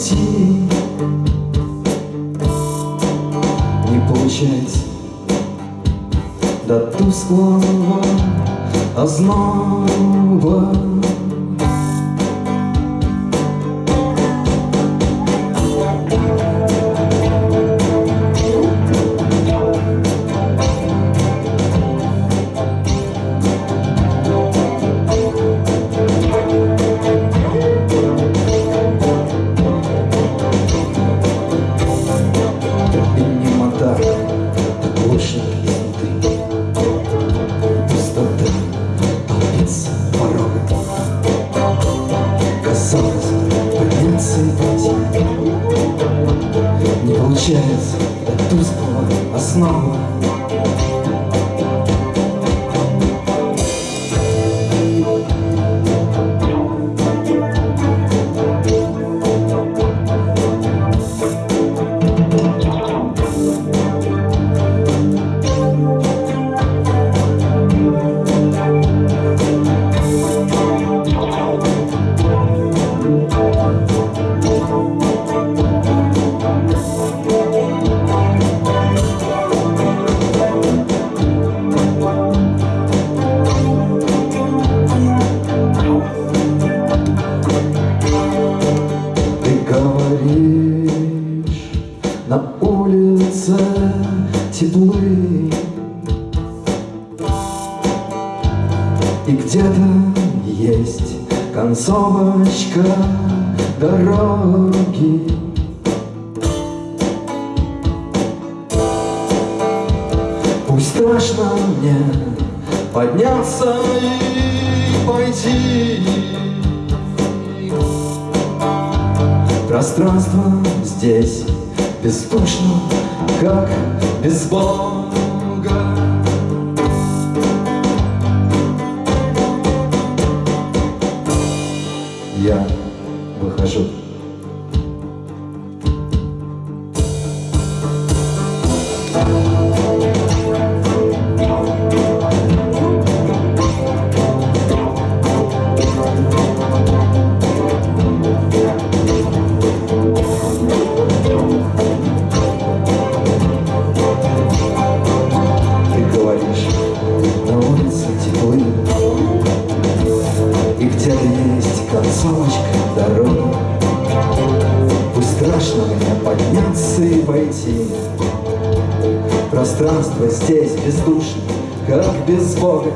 найти Не получать до тусклого озноба. пытается идти Не получается. До тусклого основы И где-то есть концовочка дороги. Пусть страшно мне подняться и пойти. Пространство здесь бескучно, как бейсбол пространство здесь без как без Бога.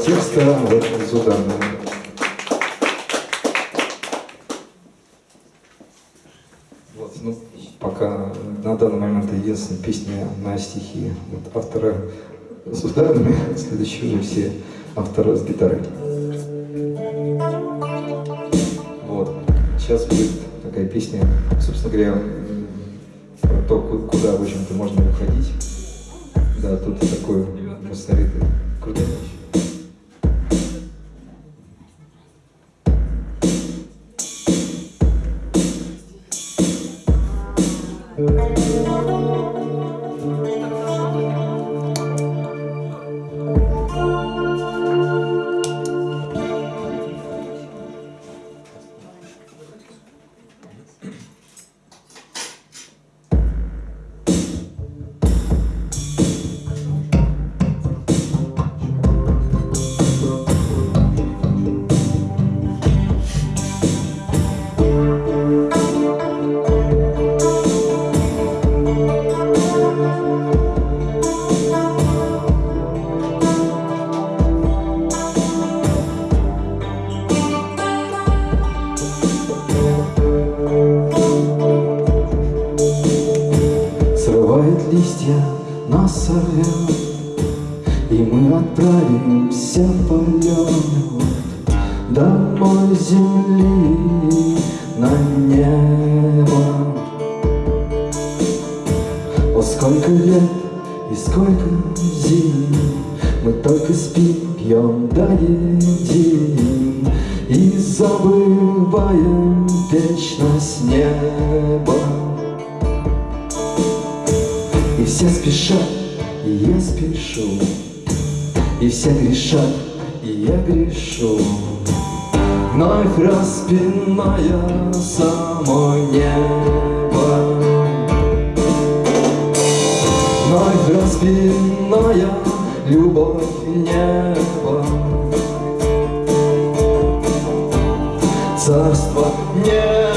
Текста вот Зудана. Вот, ну, пока на данный момент единственная песня на стихи вот, автора Зудана, следующие уже все авторы с гитарой. О, сколько лет и сколько зим Мы только спим, пьем, да едим И забываем вечность неба. И все спешат, и я спешу И все грешат, и я грешу. Вновь распиная само небо. Моя распинная, любовь небо, Царство неба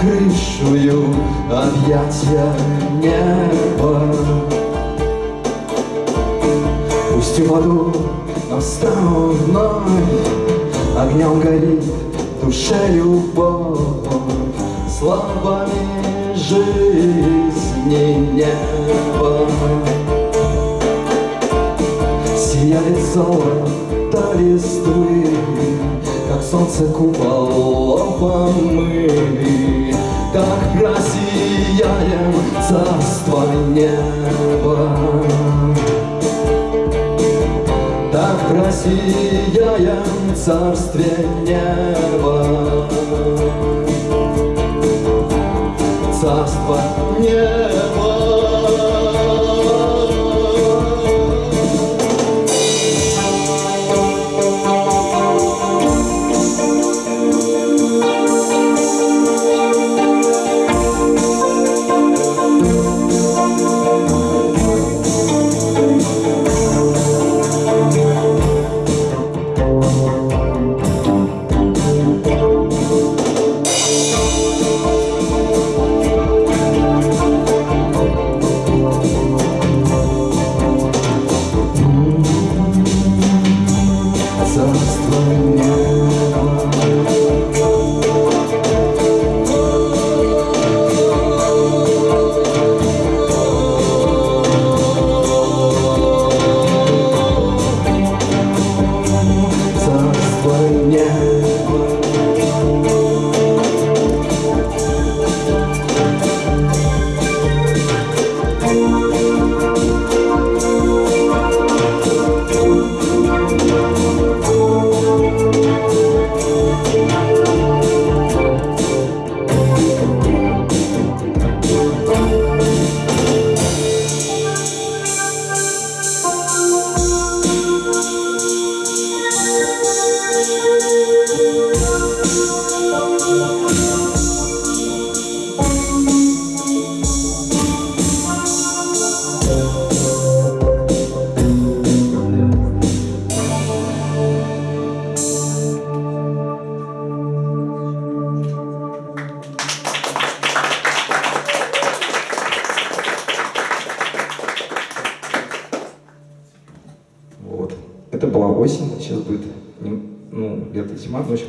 Крышую объятия неба. Пусть упаду, но встану вновь, Огнем горит душе любовь, Словами жизни неба. Сияли золото листвы, Как солнце куполом помыли, как россияем царство неба. Так россияем царствие неба. Царство неба.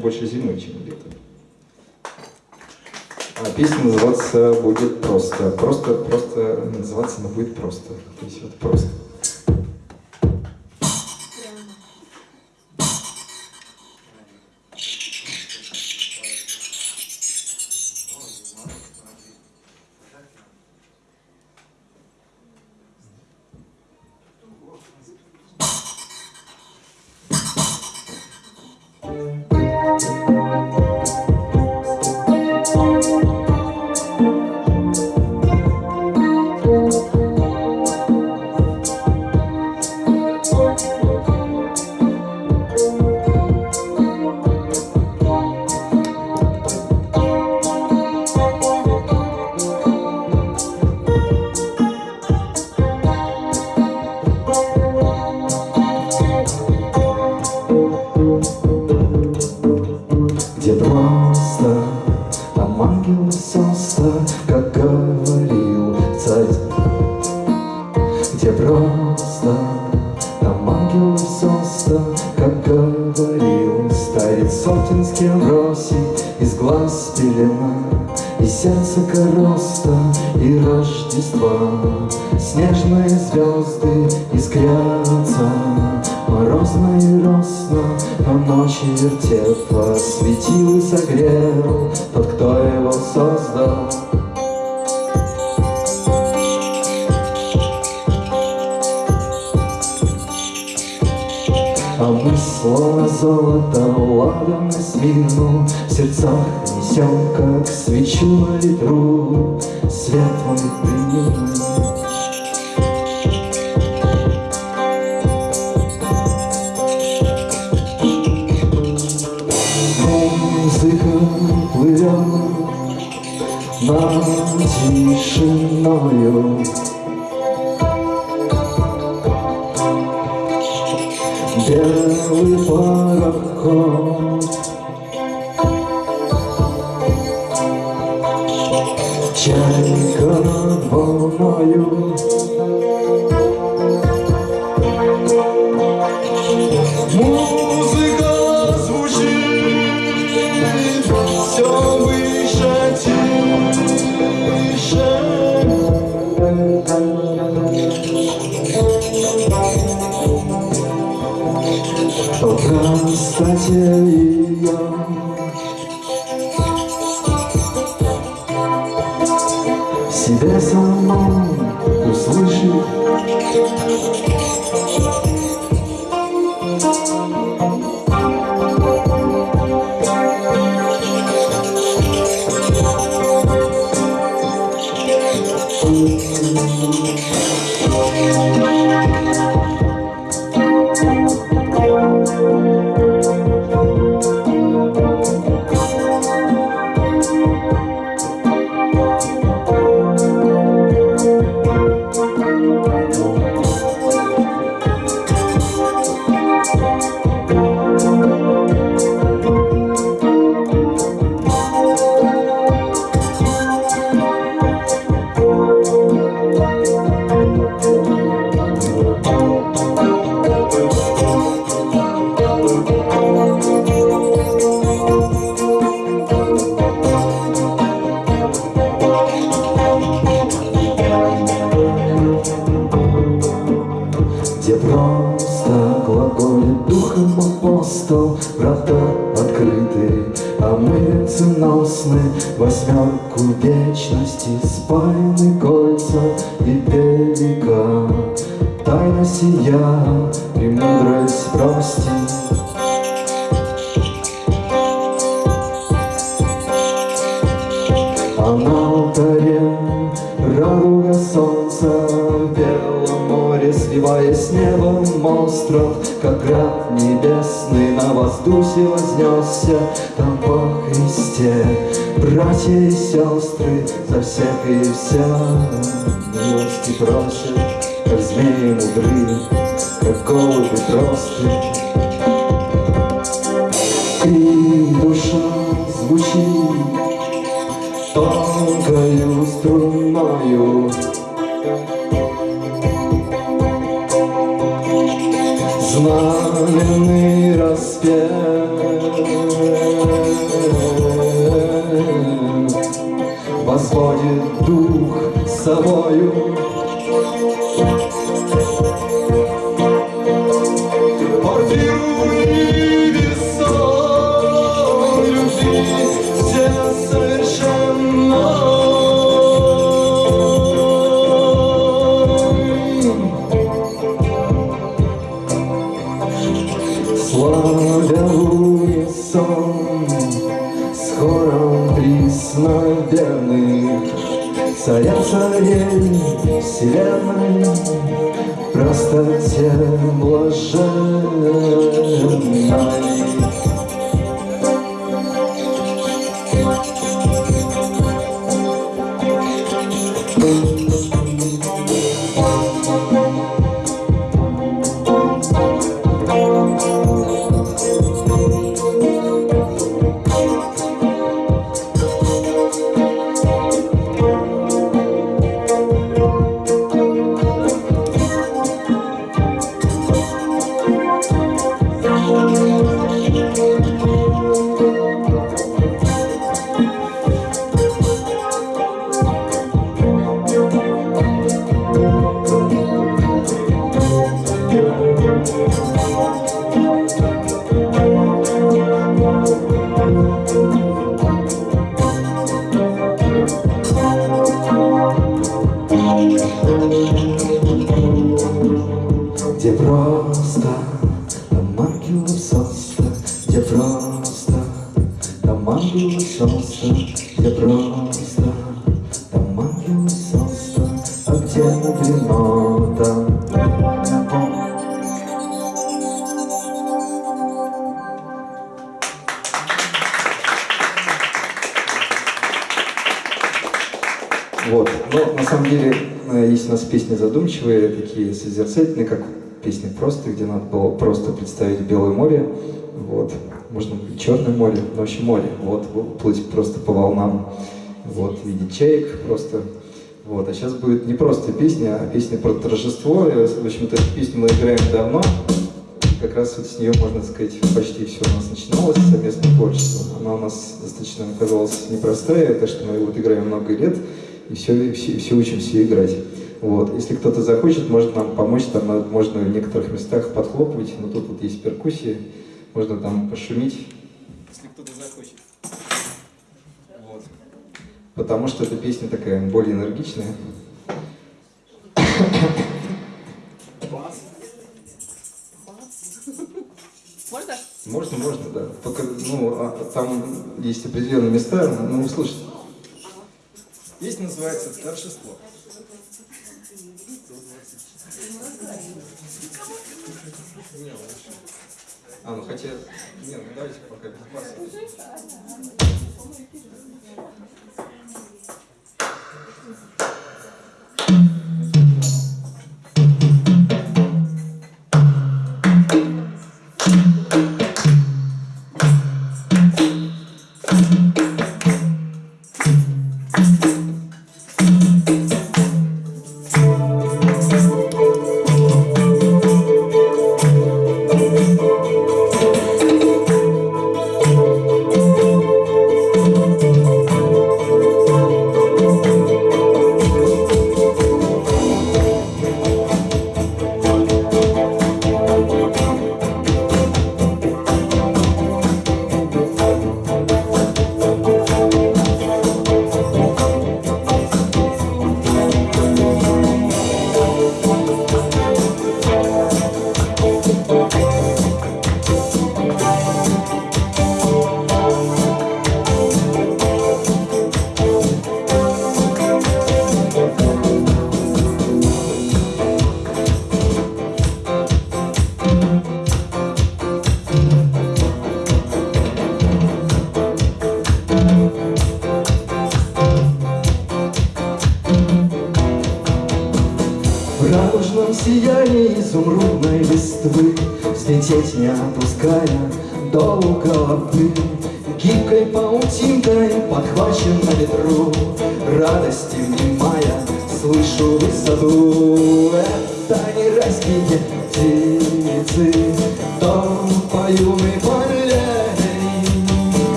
Больше зимой, чем летом. А песня называться будет просто. Просто, просто называться она будет просто. То есть вот просто. Радуга солнца в белом море, сливаясь с 感谢你。Небесный На воздухе вознесся. Там по Христе Братья и сестры за всех и вся. Милости просят, как змеи мудры Как голуби просты. И вселенной Простоте блаженной задумчивые, такие созерцательные, как песни просто, где надо было просто представить Белое море, вот, можно Черное море, но вообще море, вот, плыть просто по волнам, вот, видеть чаек просто, вот, а сейчас будет не просто песня, а песня про торжество, в общем-то, эту песню мы играем давно, как раз вот с нее, можно сказать, почти все у нас начиналось, совместное творчество. Она у нас достаточно оказалась непростая, так что мы вот играем много лет, и все, все, все учимся играть. Вот. Если кто-то захочет, может нам помочь, там можно в некоторых местах подхлопывать, но тут вот есть перкуссии, можно там пошумить, если кто-то захочет. Вот. Потому что эта песня такая более энергичная. Можно? Можно, можно, да. Только, ну, а, там есть определенные места, ну, услышите. Песня называется «Торжество». А, ну хотя... Нет, ну давайте пока без баса. Радости внимая, слышу высоту Это не райские птицы, то по юной полей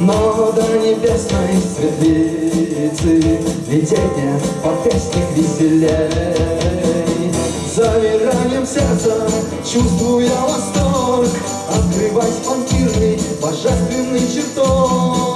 Но до небесной светлицы Лететь мне по песник веселей. Замиранием сердца чувствуя восторг Открывать фанкирный божественный чертог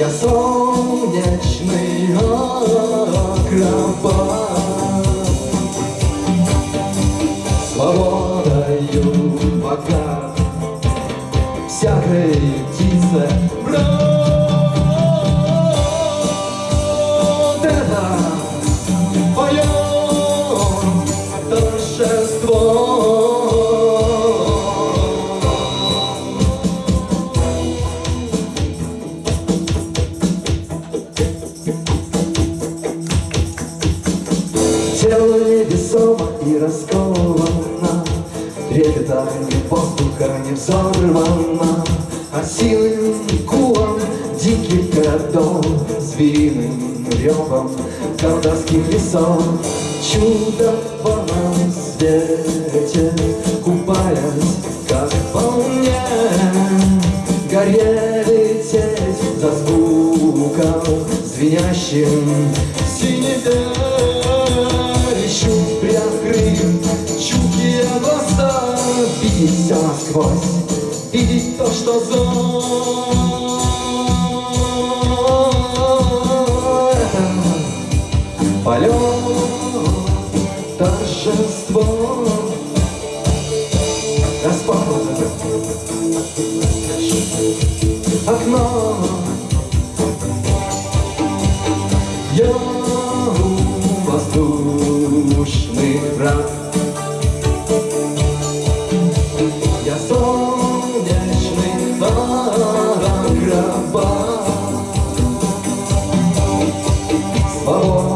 Я солнечный городов Звериным ревом колдовских лесов Чудо в лунном свете Купаясь, как по мне Горе лететь за звуком Звенящим синеве Ищу приоткрыв чуткие глаза Видеть все насквозь, видеть то, что за Свободою